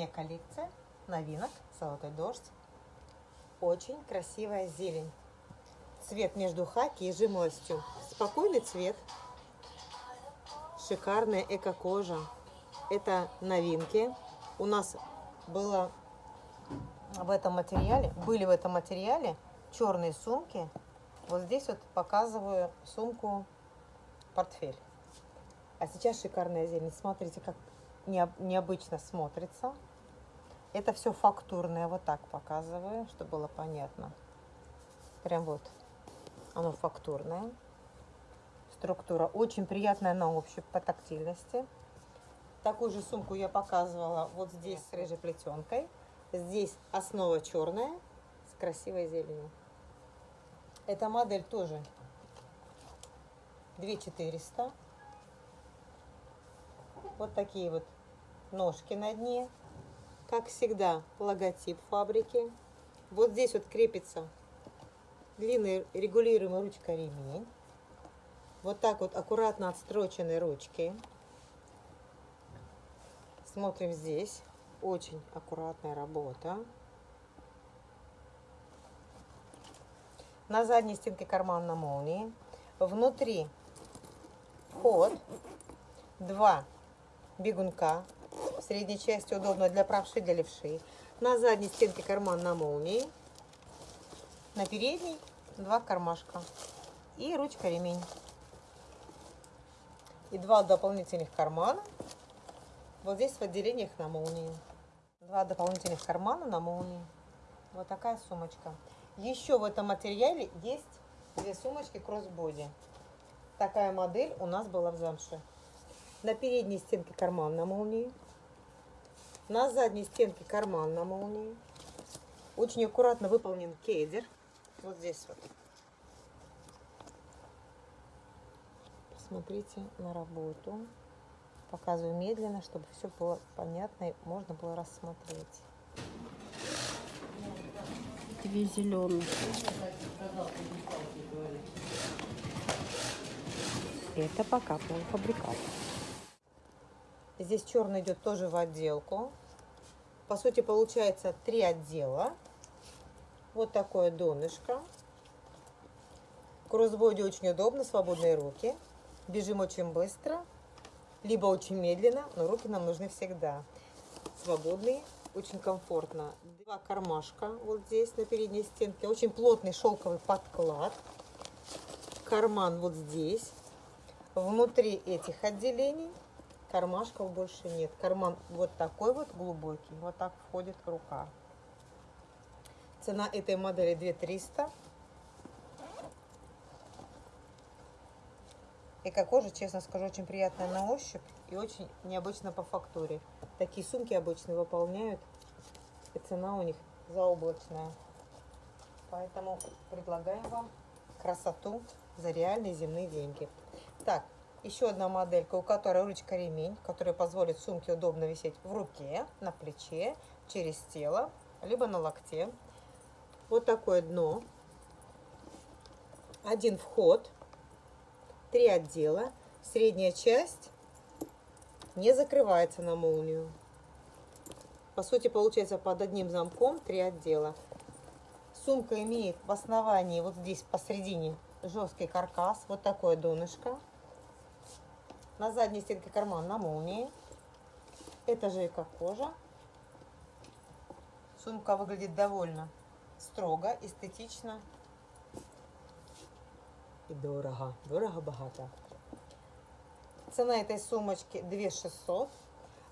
Зимняя коллекция новинок «Золотой дождь». Очень красивая зелень. Цвет между хаки и жимолостью. Спокойный цвет. Шикарная эко-кожа. Это новинки. У нас было в этом материале, были в этом материале черные сумки. Вот здесь вот показываю сумку портфель. А сейчас шикарная зелень. Смотрите, как необычно смотрится. Это все фактурное, вот так показываю, чтобы было понятно. Прям вот оно фактурное. Структура очень приятная на ощупь по тактильности. Такую же сумку я показывала вот здесь с рыжей плетенкой. Здесь основа черная с красивой зеленью. Эта модель тоже 2400. Вот такие вот ножки на дне. Как всегда, логотип фабрики. Вот здесь вот крепится длинный регулируемый ручка ремень. Вот так вот аккуратно отстроченные ручки. Смотрим здесь. Очень аккуратная работа. На задней стенке карман на молнии. Внутри вход. Два бегунка. В средней части удобно для правши, для левши. На задней стенке карман на молнии. На передней два кармашка. И ручка ремень. И два дополнительных кармана. Вот здесь в отделениях на молнии. Два дополнительных кармана на молнии. Вот такая сумочка. Еще в этом материале есть две сумочки кроссбоди. Такая модель у нас была в замше. На передней стенке карман на молнии. На задней стенке карман на молнии. Очень аккуратно выполнен кедер. Вот здесь вот. Посмотрите на работу. Показываю медленно, чтобы все было понятно и можно было рассмотреть. Две зеленые. Это пока полуфабрикат. Здесь черный идет тоже в отделку. По сути, получается три отдела. Вот такое донышко. Кроссбоди очень удобно, свободные руки. Бежим очень быстро, либо очень медленно, но руки нам нужны всегда. Свободные, очень комфортно. Два кармашка вот здесь на передней стенке. Очень плотный шелковый подклад. Карман вот здесь. Внутри этих отделений кармашков больше нет. Карман вот такой вот глубокий, вот так входит рука. Цена этой модели 2300. Эко-кожа, честно скажу, очень приятная на ощупь и очень необычно по фактуре. Такие сумки обычно выполняют, и цена у них заоблачная. Поэтому предлагаем вам красоту за реальные земные деньги. Так, еще одна моделька, у которой ручка ремень, которая позволит сумке удобно висеть в руке, на плече, через тело, либо на локте. Вот такое дно. Один вход, три отдела. Средняя часть не закрывается на молнию. По сути, получается под одним замком три отдела. Сумка имеет в основании, вот здесь посередине, жесткий каркас. Вот такое донышко. На задней стенке карман на молнии. Это же как кожа. Сумка выглядит довольно строго, эстетично и дорого. Дорого-богато. Цена этой сумочки 2600.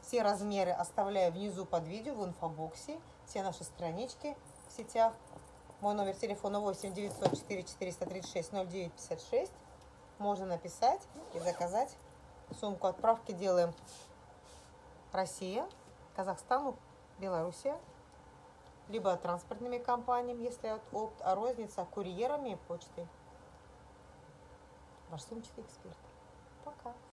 Все размеры оставляю внизу под видео в инфобоксе. Все наши странички в сетях. Мой номер телефона 8 904 436 0956. Можно написать и заказать Сумку отправки делаем Россия, Казахстан, Белоруссия. Либо транспортными компаниями, если от опт, а розница курьерами и почтой. Ваш сумчатый эксперт. Пока.